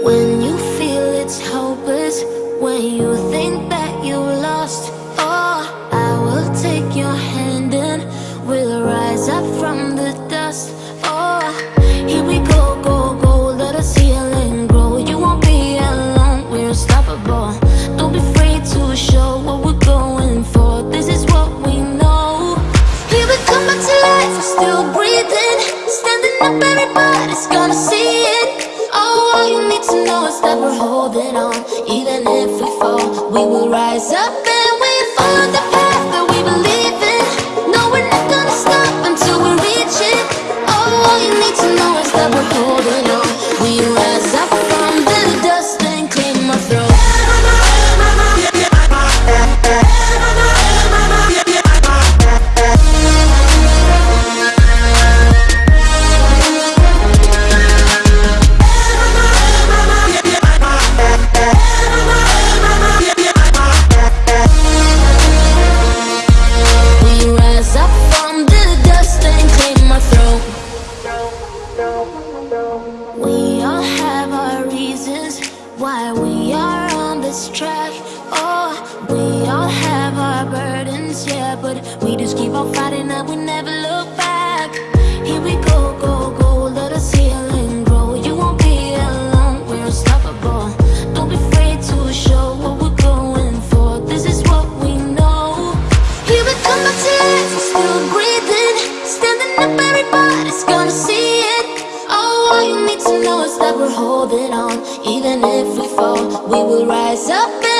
When you feel it's hopeless, when you think that you lost, oh, I will take your hand and we'll rise up from the dust. Oh, here we go, go, go, let us heal and grow. You won't be alone, we're unstoppable. Don't be afraid to show what we're going for. This is what we know. Here we come back to life, we're still breathing, standing up, everybody's gonna see it. Know is that we're holding on. Even if we fall, we will rise up and we follow the path that we believe in. No, we're not gonna stop until we reach it. Oh, all you need to know is that we're holding on. Why we are on this track. Oh, we all have our burdens, yeah, but we just keep on fighting and we never look know is that we're holding on. Even if we fall, we will rise up